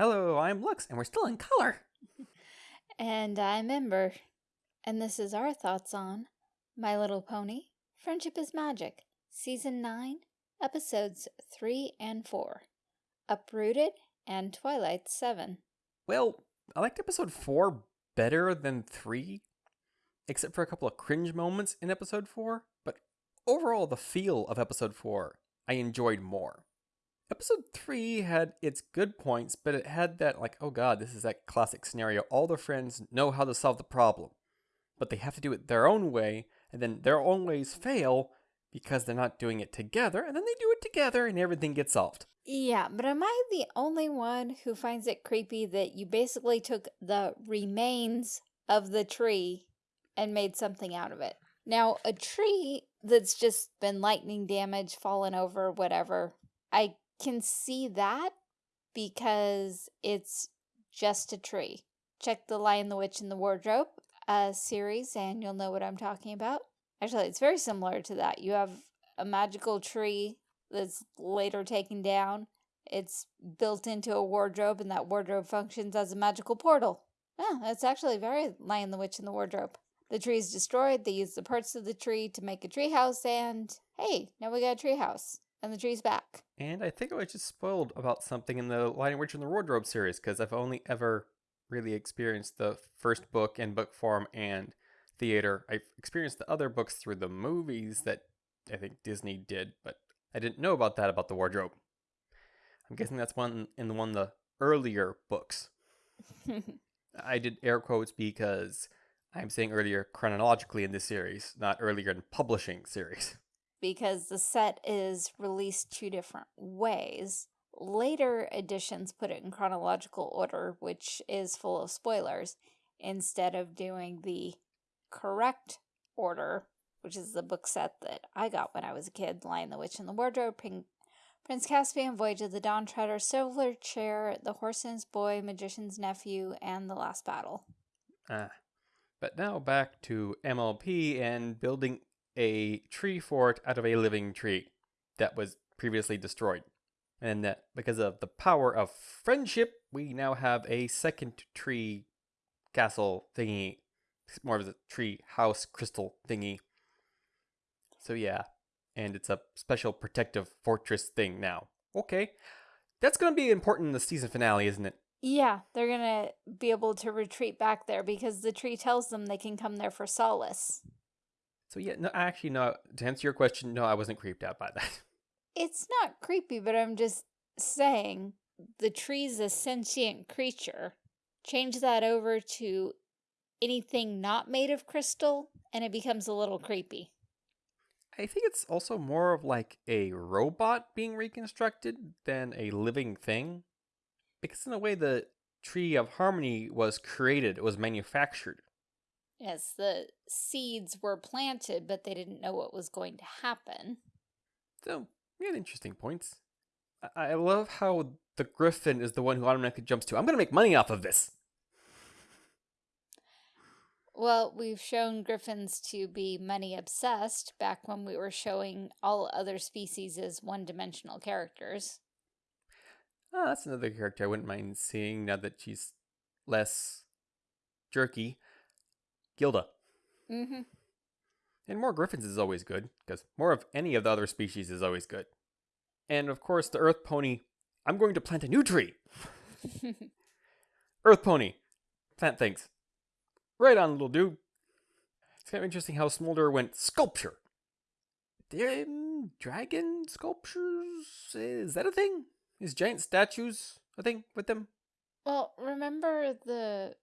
Hello, I'm Lux, and we're still in color. And I'm Ember. And this is our thoughts on My Little Pony Friendship is Magic, Season 9, Episodes 3 and 4, Uprooted, and Twilight 7. Well, I liked episode 4 better than 3, except for a couple of cringe moments in episode 4, but overall, the feel of episode 4 I enjoyed more. Episode 3 had its good points, but it had that, like, oh god, this is that classic scenario. All the friends know how to solve the problem, but they have to do it their own way, and then their own ways fail because they're not doing it together, and then they do it together and everything gets solved. Yeah, but am I the only one who finds it creepy that you basically took the remains of the tree and made something out of it? Now, a tree that's just been lightning damage, fallen over, whatever, I can see that because it's just a tree. Check the Lion, the Witch, and the Wardrobe uh, series and you'll know what I'm talking about. Actually, it's very similar to that. You have a magical tree that's later taken down. It's built into a wardrobe and that wardrobe functions as a magical portal. Yeah, it's actually very Lion, the Witch, and the Wardrobe. The tree is destroyed. They use the parts of the tree to make a treehouse, and hey, now we got a treehouse. And the tree's back. And I think I was just spoiled about something in the Lion, Witch, and the Wardrobe series because I've only ever really experienced the first book in book form and theater. I've experienced the other books through the movies that I think Disney did, but I didn't know about that about the wardrobe. I'm guessing that's one in the one of the earlier books. I did air quotes because I'm saying earlier chronologically in this series, not earlier in publishing series. Because the set is released two different ways. Later editions put it in chronological order, which is full of spoilers, instead of doing the correct order, which is the book set that I got when I was a kid, Lion the Witch and the Wardrobe, Prince Caspian, Voyage of the Dawn Treader, Silver Chair, The Horse and His Boy, Magician's Nephew, and The Last Battle. Ah. But now back to MLP and building a tree fort out of a living tree that was previously destroyed. And that because of the power of friendship, we now have a second tree castle thingy. More of a tree house crystal thingy. So yeah. And it's a special protective fortress thing now. Okay. That's going to be important in the season finale, isn't it? Yeah, they're going to be able to retreat back there because the tree tells them they can come there for solace. So yeah, no, actually, no. To answer your question, no, I wasn't creeped out by that. It's not creepy, but I'm just saying the tree's a sentient creature. Change that over to anything not made of crystal, and it becomes a little creepy. I think it's also more of like a robot being reconstructed than a living thing. Because in a way, the Tree of Harmony was created, it was manufactured. Yes, the seeds were planted, but they didn't know what was going to happen. So, we had interesting points. I, I love how the griffin is the one who automatically jumps to, I'm going to make money off of this. Well, we've shown griffins to be money obsessed back when we were showing all other species as one-dimensional characters. Oh, that's another character I wouldn't mind seeing now that she's less jerky. Gilda. Mm-hmm. And more griffins is always good, because more of any of the other species is always good. And of course, the Earth Pony, I'm going to plant a new tree. Earth Pony, plant things. Right on, little dude. It's kind of interesting how Smolder went sculpture. Dragon sculptures? Is that a thing? Is giant statues a thing with them? Well, remember the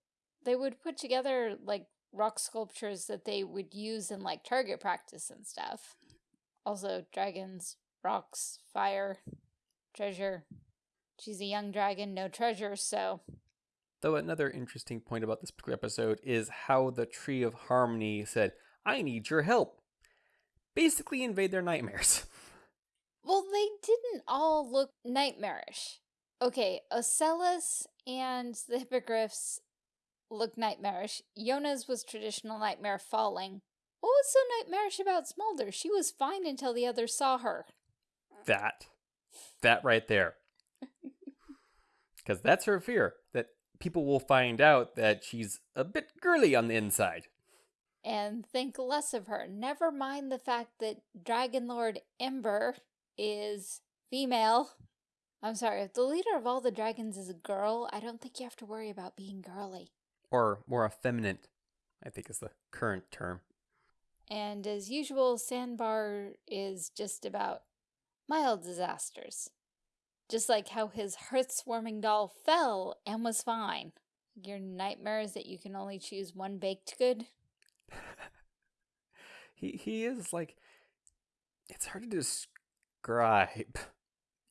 they would put together like rock sculptures that they would use in like target practice and stuff. Also, dragons, rocks, fire, treasure. She's a young dragon, no treasure, so. Though another interesting point about this particular episode is how the Tree of Harmony said, I need your help. Basically invade their nightmares. Well, they didn't all look nightmarish. Okay, Ocellus and the Hippogriffs look nightmarish. Yona's was traditional nightmare falling. What was so nightmarish about Smolder? She was fine until the others saw her. That. That right there. Because that's her fear that people will find out that she's a bit girly on the inside. And think less of her. Never mind the fact that Dragon Lord Ember is female. I'm sorry, if the leader of all the dragons is a girl, I don't think you have to worry about being girly. Or more effeminate, I think is the current term. And as usual, Sandbar is just about mild disasters. Just like how his hearth-warming doll fell and was fine. Your nightmare is that you can only choose one baked good. he he is like it's hard to describe.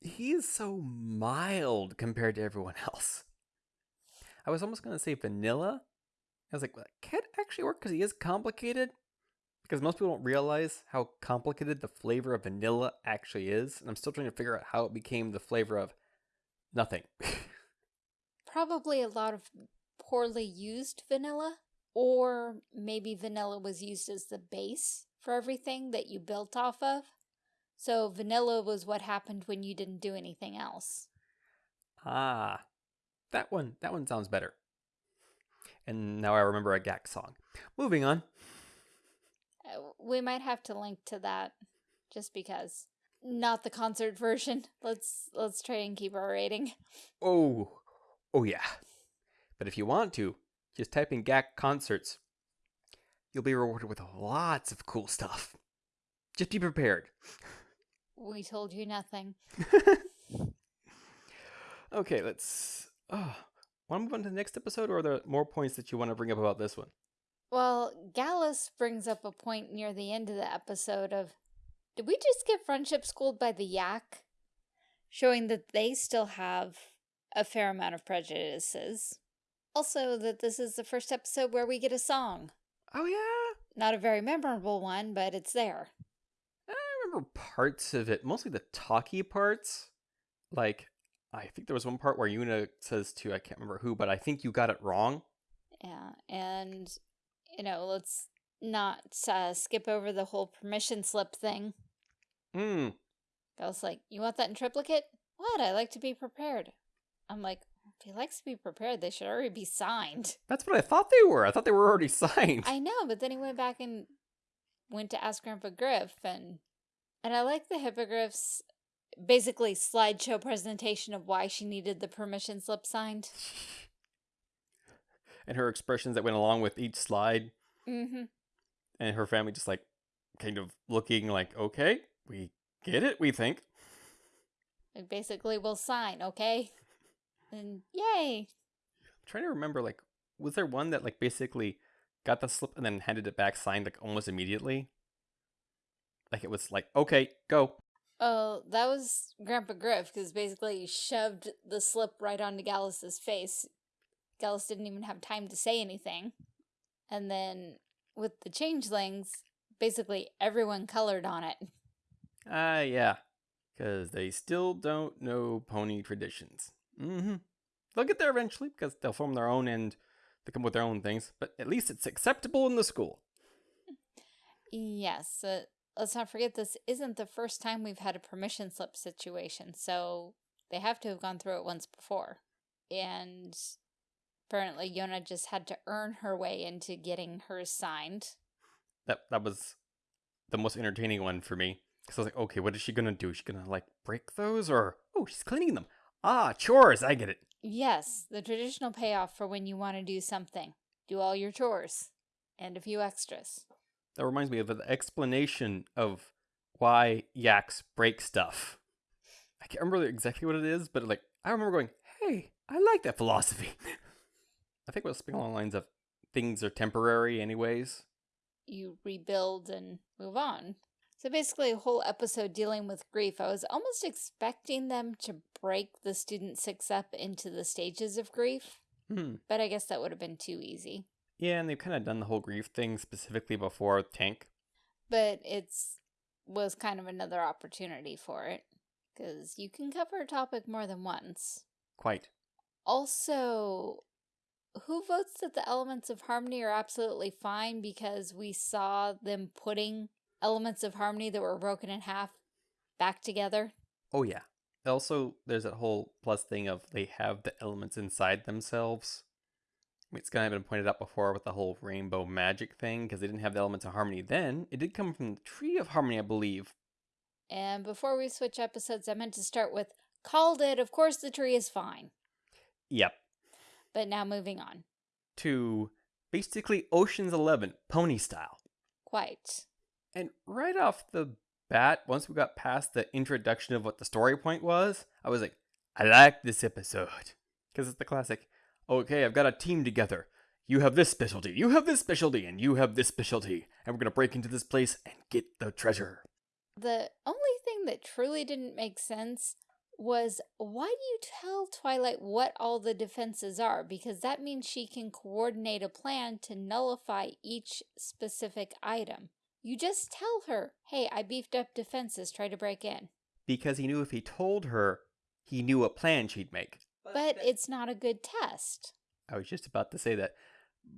He is so mild compared to everyone else. I was almost gonna say vanilla. I was like, well, that can't actually work because he is complicated. Because most people don't realize how complicated the flavor of vanilla actually is. And I'm still trying to figure out how it became the flavor of nothing. Probably a lot of poorly used vanilla. Or maybe vanilla was used as the base for everything that you built off of. So vanilla was what happened when you didn't do anything else. Ah, that one, that one sounds better. And now I remember a GAC song. Moving on. Uh, we might have to link to that just because. Not the concert version. Let's let's try and keep our rating. Oh, oh yeah. But if you want to, just type in GAC concerts. You'll be rewarded with lots of cool stuff. Just be prepared. We told you nothing. okay, let's. Oh, want to move on to the next episode, or are there more points that you want to bring up about this one? Well, Gallus brings up a point near the end of the episode of, did we just get friendship schooled by the yak? Showing that they still have a fair amount of prejudices. Also, that this is the first episode where we get a song. Oh, yeah? Not a very memorable one, but it's there. I remember parts of it, mostly the talky parts. Like, I think there was one part where Yona says to, I can't remember who, but I think you got it wrong. Yeah, and you know, let's not uh, skip over the whole permission slip thing. Hmm. I was like, you want that in triplicate? What? I like to be prepared. I'm like, if he likes to be prepared, they should already be signed. That's what I thought they were. I thought they were already signed. I know, but then he went back and went to ask Grandpa Gruff, and and I like the hippogriff's basically slideshow presentation of why she needed the permission slip signed. and her expressions that went along with each slide. Mm-hmm. And her family just like kind of looking like, okay, we get it, we think. It basically we'll sign, okay? And yay. I'm trying to remember, like, was there one that like basically got the slip and then handed it back signed like almost immediately? Like it was like, okay, go. Oh, that was Grandpa Gruff, because basically he shoved the slip right onto Gallus's face. Gallus didn't even have time to say anything. And then with the changelings, basically everyone colored on it. Ah, uh, yeah. Because they still don't know pony traditions. Mm-hmm. They'll get there eventually because they'll form their own and they come with their own things. But at least it's acceptable in the school. Yes. Uh, let's not forget this isn't the first time we've had a permission slip situation. So they have to have gone through it once before. And apparently Yona just had to earn her way into getting hers signed. That that was the most entertaining one for me. Because I was like, okay, what is she going to do? Is she going to, like, break those? Or, oh, she's cleaning them. Ah, chores, I get it. Yes, the traditional payoff for when you want to do something. Do all your chores. And a few extras. That reminds me of the explanation of why yaks break stuff. I can't remember exactly what it is, but, like, I remember going, hey, I like that philosophy. I think it was along the lines of things are temporary anyways. You rebuild and move on. So basically a whole episode dealing with grief. I was almost expecting them to break the student six up into the stages of grief. Hmm. But I guess that would have been too easy. Yeah, and they've kind of done the whole grief thing specifically before Tank. But it's was kind of another opportunity for it. Because you can cover a topic more than once. Quite. Also, who votes that the elements of harmony are absolutely fine because we saw them putting elements of harmony that were broken in half back together? Oh, yeah. Also, there's that whole plus thing of they have the elements inside themselves. It's kind of been pointed out before with the whole rainbow magic thing because they didn't have the elements of harmony then. It did come from the tree of harmony, I believe. And before we switch episodes, I meant to start with called it. Of course, the tree is fine. Yep. But now moving on. To basically Ocean's Eleven, pony style. Quite. And right off the bat, once we got past the introduction of what the story point was, I was like, I like this episode. Because it's the classic, okay, I've got a team together. You have this specialty, you have this specialty, and you have this specialty. And we're going to break into this place and get the treasure. The only thing that truly didn't make sense was why do you tell Twilight what all the defenses are? Because that means she can coordinate a plan to nullify each specific item. You just tell her, hey, I beefed up defenses, try to break in. Because he knew if he told her, he knew what plan she'd make. But it's not a good test. I was just about to say that.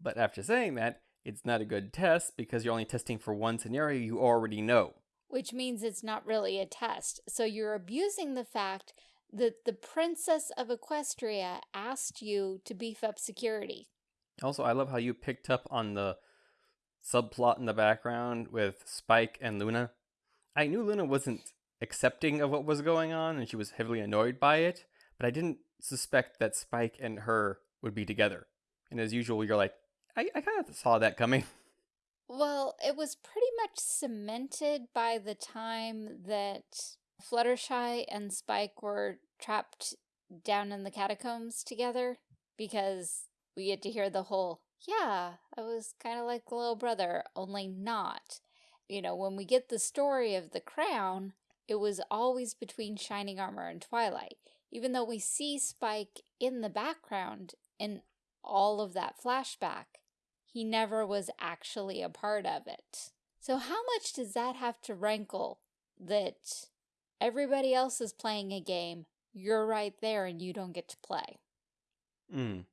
But after saying that, it's not a good test because you're only testing for one scenario you already know. which means it's not really a test. So you're abusing the fact that the Princess of Equestria asked you to beef up security. Also, I love how you picked up on the subplot in the background with Spike and Luna. I knew Luna wasn't accepting of what was going on and she was heavily annoyed by it, but I didn't suspect that Spike and her would be together. And as usual, you're like, I, I kind of saw that coming. Well, it was pretty much cemented by the time that Fluttershy and Spike were trapped down in the catacombs together because we get to hear the whole, yeah, I was kind of like little brother, only not. You know, when we get the story of the crown, it was always between Shining Armor and Twilight. Even though we see Spike in the background in all of that flashback, he never was actually a part of it. So how much does that have to rankle that everybody else is playing a game, you're right there and you don't get to play? Mm.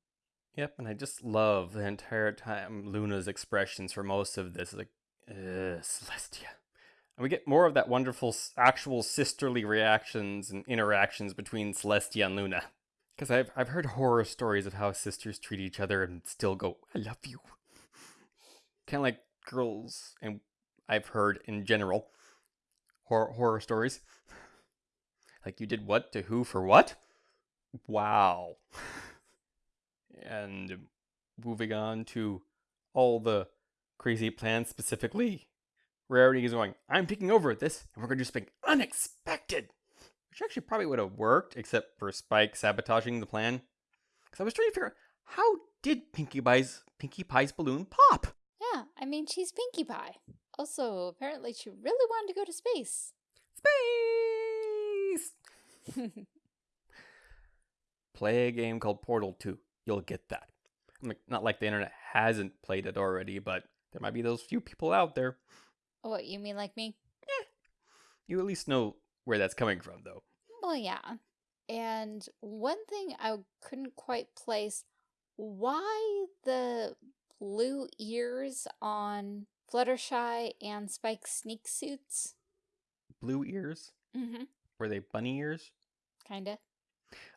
Yep, and I just love the entire time Luna's expressions for most of this. Like, Celestia. And we get more of that wonderful actual sisterly reactions and interactions between Celestia and Luna. Because I've, I've heard horror stories of how sisters treat each other and still go, I love you. Kind of like girls, and I've heard in general horror, horror stories. Like, you did what to who for what? Wow. and moving on to all the crazy plans specifically, Rarity is going, I'm taking over at this, and we're going to do something unexpected. Which actually probably would have worked, except for Spike sabotaging the plan. Because I was trying to figure out how did Pinkie Pie's, Pinkie Pie's balloon pop? Yeah, I mean, she's Pinkie Pie. Also, apparently she really wanted to go to space. Space! Play a game called Portal 2. You'll get that. I'm like, not like the internet hasn't played it already, but there might be those few people out there. What, you mean like me? You at least know where that's coming from, though. Well, yeah. And one thing I couldn't quite place, why the blue ears on Fluttershy and Spike's sneak suits? Blue ears? Mm-hmm. Were they bunny ears? Kinda.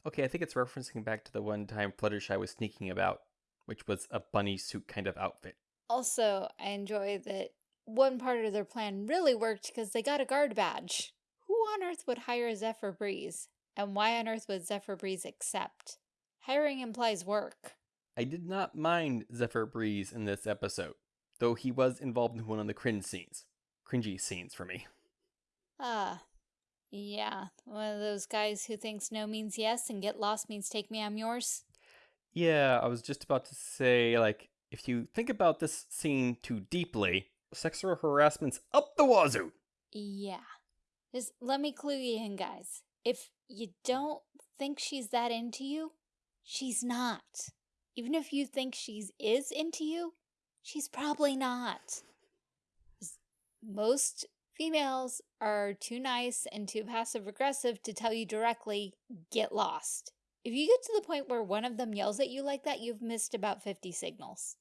Okay, I think it's referencing back to the one time Fluttershy was sneaking about, which was a bunny suit kind of outfit. Also, I enjoy that one part of their plan really worked because they got a guard badge. Who on earth would hire Zephyr Breeze? And why on earth would Zephyr Breeze accept? Hiring implies work. I did not mind Zephyr Breeze in this episode, though he was involved in one of the cringe scenes. Cringy scenes for me. Ah, yeah, one of those guys who thinks no means yes and get lost means take me, I'm yours. Yeah, I was just about to say, like, if you think about this scene too deeply, sexual harassment's up the wazoo. Yeah. Just let me clue you in, guys. If you don't think she's that into you, she's not. Even if you think she's is into you, she's probably not. Most females are too nice and too passive aggressive to tell you directly, get lost. If you get to the point where one of them yells at you like that, you've missed about 50 signals.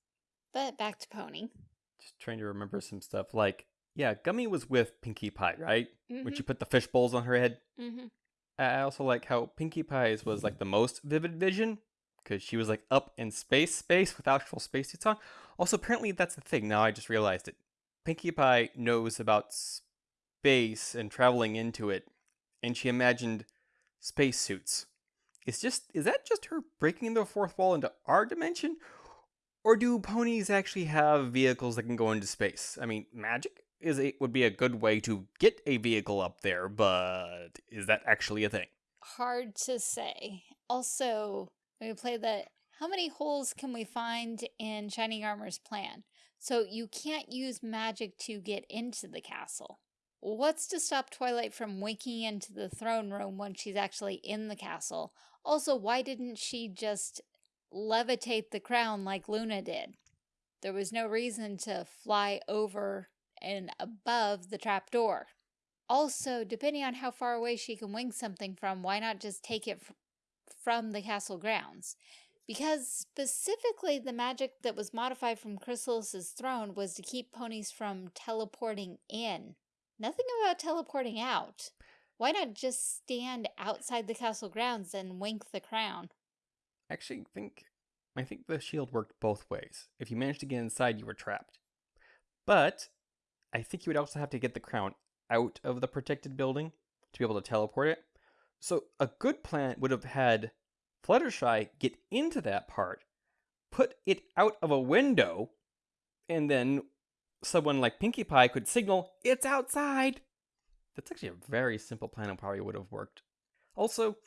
But back to Pony. Just trying to remember some stuff. Like, yeah, Gummy was with Pinkie Pie, right? When Mhm, she put the fish bowls on her head. mhm. I also like how Pinkie Pie's was like the most vivid vision because she was like up in space, space with actual spacesuits on. Also, apparently that's the thing. Now I just realized it. Pinkie Pie knows about space and traveling into it, and she imagined spacesuits. Is just is that just her breaking the fourth wall into our dimension, or do ponies actually have vehicles that can go into space? I mean, magic is a, would be a good way to get a vehicle up there, but is that actually a thing? Hard to say. Also, we play that how many holes can we find in Shining Armor's plan? So you can't use magic to get into the castle. What's to stop Twilight from winking into the throne room when she's actually in the castle? Also, why didn't she just levitate the crown like Luna did? There was no reason to fly over and above the trapdoor. Also, depending on how far away she can wing something from, why not just take it from the castle grounds? Because specifically the magic that was modified from Chrysalis's throne was to keep ponies from teleporting in. Nothing about teleporting out. Why not just stand outside the castle grounds and wink the crown? Actually, think I think the shield worked both ways. If you managed to get inside, you were trapped. But I think you would also have to get the crown out of the protected building to be able to teleport it. So a good plan would have had Fluttershy get into that part, put it out of a window, and then someone like Pinkie Pie could signal, it's outside. That's actually a very simple plan and probably would have worked. Also,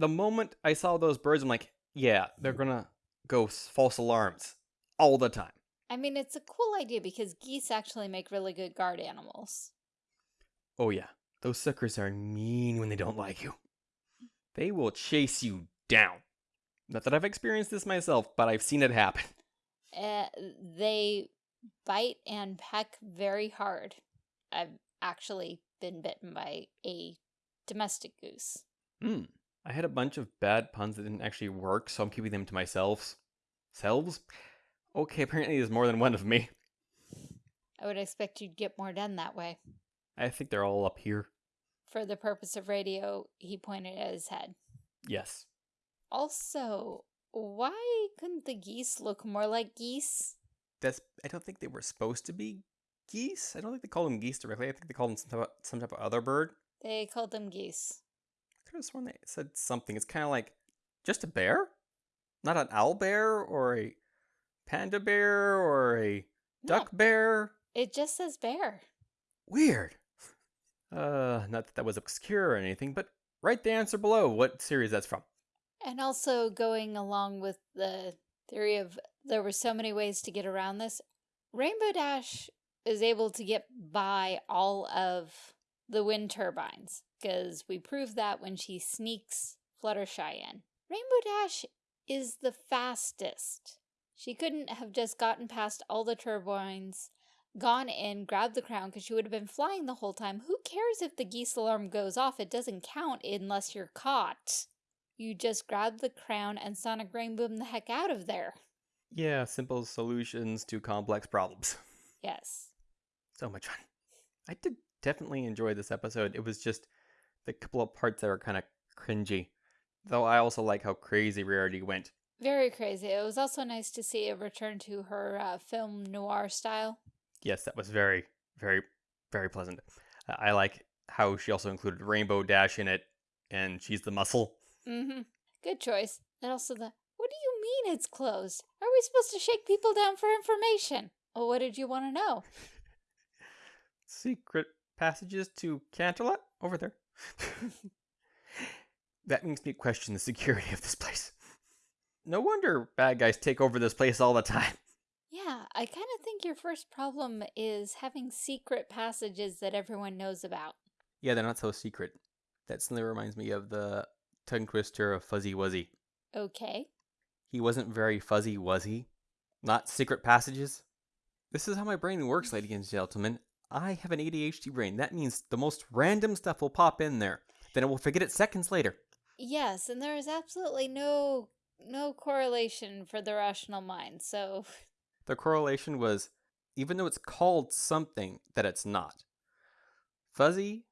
the, the moment I saw those birds, I'm like, yeah, they're gonna go false alarms all the time. I mean, it's a cool idea because geese actually make really good guard animals. Oh yeah, those suckers are mean when they don't like you. They will chase you down. Not that I've experienced this myself, but I've seen it happen. Uh, they bite and peck very hard. I've actually been bitten by a domestic goose. Hmm. I had a bunch of bad puns that didn't actually work, so I'm keeping them to myself. Selves? Okay, apparently there's more than one of me. I would expect you'd get more done that way. I think they're all up here. For the purpose of radio, he pointed at his head. Yes. Also, why couldn't the geese look more like geese? That's. I don't think they were supposed to be geese. I don't think they called them geese directly. I think they called them some type of, some type of other bird. They called them geese. Could have sworn they said something. It's kind of like just a bear, not an owl bear or a panda bear or a duck No, bear. it just says bear. Weird. Uh, not that that was obscure or anything, but write the answer below what series that's from. And also going along with the theory of there were so many ways to get around this, Rainbow Dash is able to get by all of the wind turbines because we proved that when she sneaks Fluttershy in. Rainbow Dash is the fastest. She couldn't have just gotten past all the turbines, gone in, grabbed the crown because she would have been flying the whole time. Who cares if the geese alarm goes off? It doesn't count unless you're caught. You just grab the crown and sonic rainboom the heck out of there. Yeah, simple solutions to complex problems. Yes. So much fun. I did definitely enjoyed this episode. It was just the couple of parts that are kind of cringy. Though I also like how crazy Rarity went. Very crazy. It was also nice to see a return to her uh, film noir style. Yes, that was very, very, very pleasant. Uh, I like how she also included Rainbow Dash in it, and she's the muscle. Mm-hmm. Good choice. And also the, what do you mean it's closed? Are we supposed to shake people down for information? Well, what did you want to know? Secret passages to Canterlot? Over there. that makes me question the security of this place. No wonder bad guys take over this place all the time. Yeah, I kind of think your first problem is having secret passages that everyone knows about. Yeah, they're not so secret. That suddenly reminds me of the tongue twister of Fuzzy Wuzzy. Okay. He wasn't very fuzzy, was he? Not secret passages? This is how my brain works, ladies and gentlemen. I have an ADHD brain. That means the most random stuff will pop in there. Then I will forget it seconds later. Yes, and there is absolutely no no correlation for the rational mind. So, The correlation was even though it's called something that it's not. Fuzzy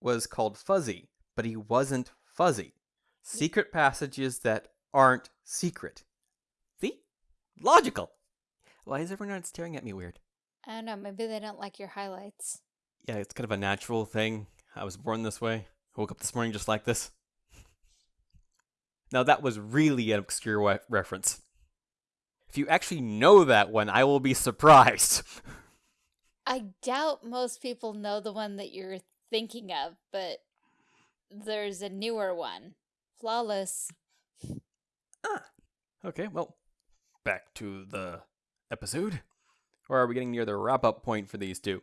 was called fuzzy, but but he wasn't fuzzy. Secret passages that aren't secret. See? Logical. Why is everyone staring at me weird? I don't know, maybe they don't like your highlights. Yeah, it's kind of a natural thing. I was born this way. I woke up this morning just like this. Now, that was really an obscure reference. If you actually know that one, I will be surprised. I doubt most people know the one that you're thinking of, but there's a newer one. Flawless. ah. Okay, well, back to the episode. Or are we getting near the wrap up point for these two?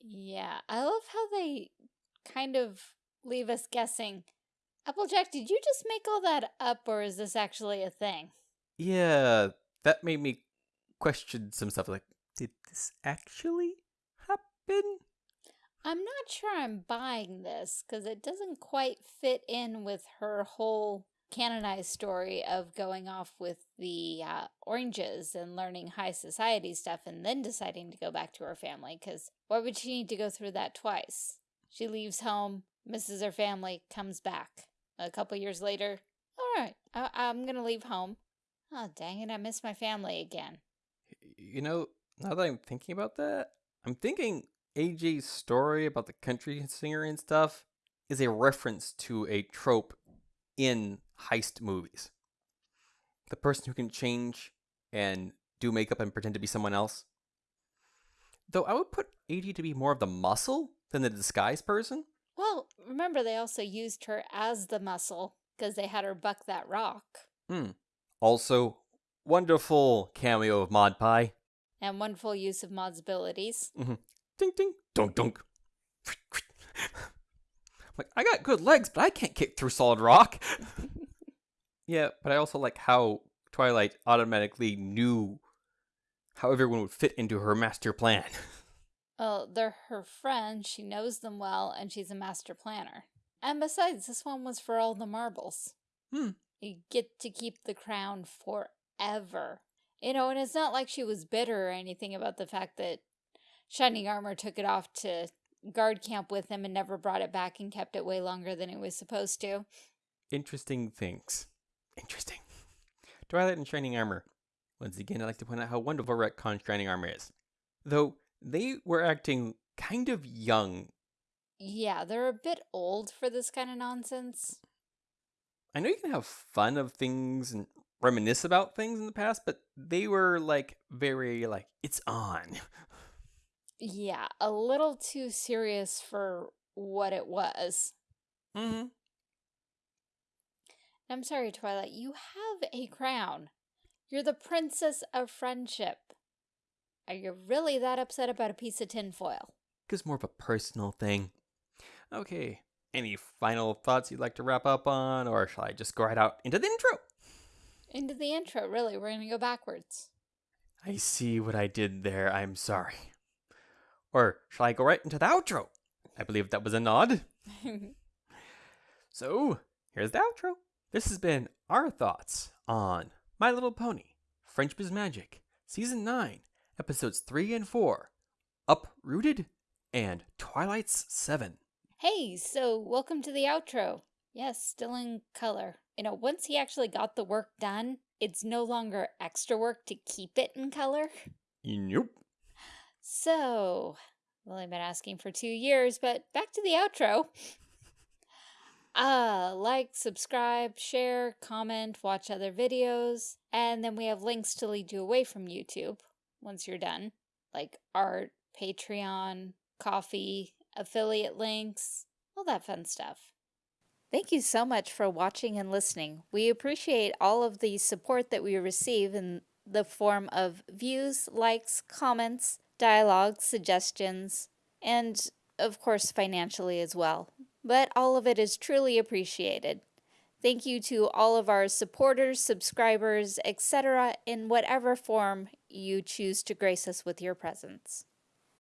Yeah, I love how they kind of leave us guessing. Applejack, did you just make all that up or is this actually a thing? Yeah, that made me question some stuff like, did this actually happen? I'm not sure I'm buying this because it doesn't quite fit in with her whole canonized story of going off with the uh, oranges and learning high society stuff and then deciding to go back to her family because why would she need to go through that twice? She leaves home, misses her family, comes back. A couple years later, all right, I I'm going to leave home. Oh, dang it, I miss my family again. You know, now that I'm thinking about that, I'm thinking AJ's story about the country singer and stuff is a reference to a trope in heist movies. The person who can change and do makeup and pretend to be someone else. Though I would put AJ to be more of the muscle than the disguise person. Well, remember they also used her as the muscle because they had her buck that rock. Hmm. Also, wonderful cameo of Maud Pie. And wonderful use of Maud's abilities. Ding ding, dunk dunk. like I got good legs, but I can't kick through solid rock. yeah, but I also like how Twilight automatically knew how everyone would fit into her master plan. Well, they're her friends, she knows them well, and she's a master planner. And besides, this one was for all the marbles. Hmm. You get to keep the crown forever. You know, and it's not like she was bitter or anything about the fact that Shining Armor took it off to guard camp with him and never brought it back and kept it way longer than it was supposed to. Interesting things. Interesting. Twilight and Shining Armor. Once again, I'd like to point out how wonderful retcon Shining Armor is. Though they were acting kind of young. Yeah, they're a bit old for this kind of nonsense. I know you can have fun of things and reminisce about things in the past, but they were like very like it's on. Yeah, a little too serious for what it was. Mm-hmm. I'm sorry, Twilight, you have a crown. You're the princess of friendship. Are you really that upset about a piece of tinfoil? It's more of a personal thing. Okay. Any final thoughts you'd like to wrap up on, or shall I just go right out into the intro? Into the intro, really. We're going to go backwards. I see what I did there. I'm sorry. Or shall I go right into the outro? I believe that was a nod. So, here's the outro. This has been our thoughts on My Little Pony, Friendship is Magic, Season 9, Episodes 3 and 4, Uprooted, and Twilight's 7. hey, so welcome to the outro. Yes, still in color. You know, once he actually got the work done, it's no longer extra work to keep it in color. Nope. So, well, I've been asking for two years, but back to the outro. Uh, like, subscribe, share, comment, watch other videos, and then we have links to lead you away from YouTube once you're done, like art, Patreon, coffee, affiliate links, all that fun stuff. Thank you so much for watching and listening. We appreciate all of the support that we receive in the form of views, likes, comments, dialogue, suggestions, and of course financially as well. But all of it is truly appreciated. Thank you to all of our supporters, subscribers, etc., in whatever form you choose to grace us with your presence.